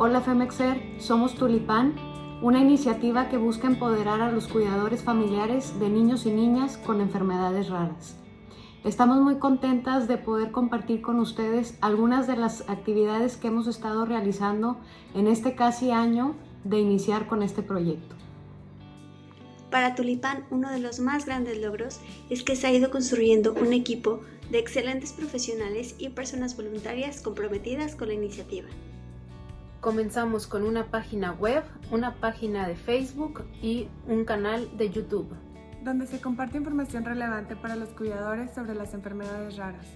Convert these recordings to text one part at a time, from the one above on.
Hola Femexer, somos Tulipán, una iniciativa que busca empoderar a los cuidadores familiares de niños y niñas con enfermedades raras. Estamos muy contentas de poder compartir con ustedes algunas de las actividades que hemos estado realizando en este casi año de iniciar con este proyecto. Para Tulipán, uno de los más grandes logros es que se ha ido construyendo un equipo de excelentes profesionales y personas voluntarias comprometidas con la iniciativa. Comenzamos con una página web, una página de Facebook y un canal de YouTube. Donde se comparte información relevante para los cuidadores sobre las enfermedades raras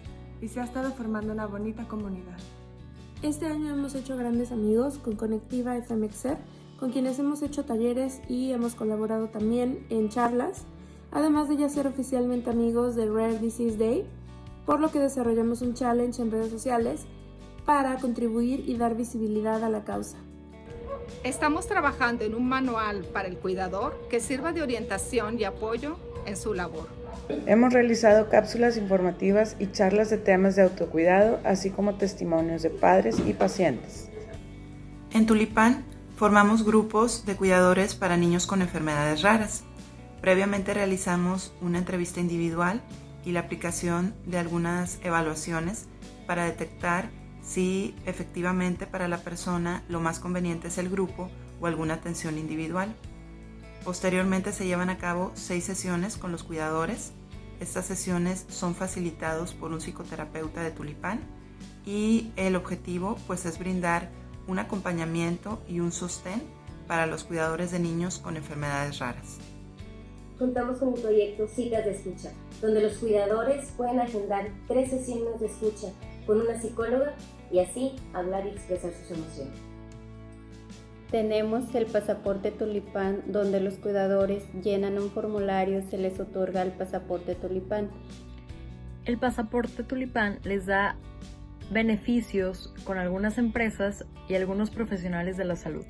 y se ha estado formando una bonita comunidad. Este año hemos hecho grandes amigos con Conectiva FMXer con quienes hemos hecho talleres y hemos colaborado también en charlas, además de ya ser oficialmente amigos de Rare Disease Day, por lo que desarrollamos un challenge en redes sociales para contribuir y dar visibilidad a la causa. Estamos trabajando en un manual para el cuidador que sirva de orientación y apoyo en su labor. Hemos realizado cápsulas informativas y charlas de temas de autocuidado, así como testimonios de padres y pacientes. En Tulipán Formamos grupos de cuidadores para niños con enfermedades raras. Previamente realizamos una entrevista individual y la aplicación de algunas evaluaciones para detectar si efectivamente para la persona lo más conveniente es el grupo o alguna atención individual. Posteriormente se llevan a cabo seis sesiones con los cuidadores. Estas sesiones son facilitados por un psicoterapeuta de Tulipán y el objetivo pues es brindar un acompañamiento y un sostén para los cuidadores de niños con enfermedades raras. Contamos con un proyecto Citas de Escucha, donde los cuidadores pueden agendar tres sesiones de escucha con una psicóloga y así hablar y expresar sus emociones. Tenemos el pasaporte tulipán donde los cuidadores llenan un formulario, se les otorga el pasaporte tulipán. El pasaporte tulipán les da beneficios con algunas empresas y algunos profesionales de la salud.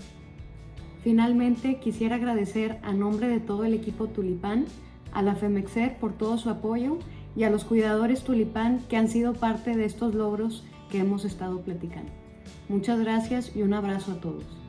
Finalmente, quisiera agradecer a nombre de todo el equipo Tulipán, a la FEMEXER por todo su apoyo y a los cuidadores Tulipán que han sido parte de estos logros que hemos estado platicando. Muchas gracias y un abrazo a todos.